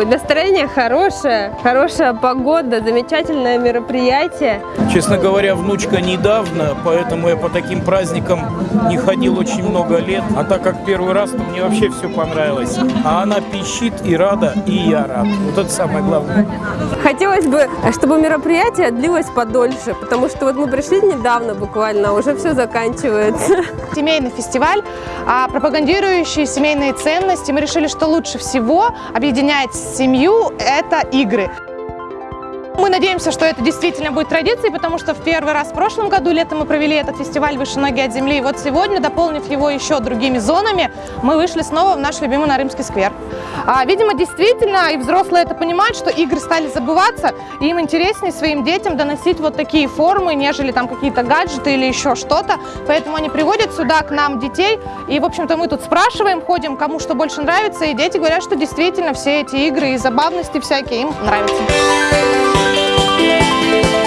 Ой, настроение хорошее, хорошая погода, замечательное мероприятие. Честно говоря, внучка недавно, поэтому я по таким праздникам не ходил очень много лет. А так как первый раз, то мне вообще все понравилось. А она пищит и рада, и я рад. Вот это самое главное. Хотелось бы, чтобы мероприятие длилось подольше, потому что вот мы пришли недавно буквально, уже все заканчивается. семейный фестиваль, а, пропагандирующий семейные ценности. Мы решили, что лучше всего объединять семью – это игры. Мы надеемся, что это действительно будет традицией, потому что в первый раз в прошлом году летом мы провели этот фестиваль «Выше ноги от земли». И вот сегодня, дополнив его еще другими зонами, мы вышли снова в наш любимый Нарымский сквер. А, видимо, действительно, и взрослые это понимают, что игры стали забываться, и им интереснее своим детям доносить вот такие формы, нежели там какие-то гаджеты или еще что-то. Поэтому они приводят сюда к нам детей, и, в общем-то, мы тут спрашиваем, ходим, кому что больше нравится, и дети говорят, что действительно все эти игры и забавности всякие им нравятся. Thank you.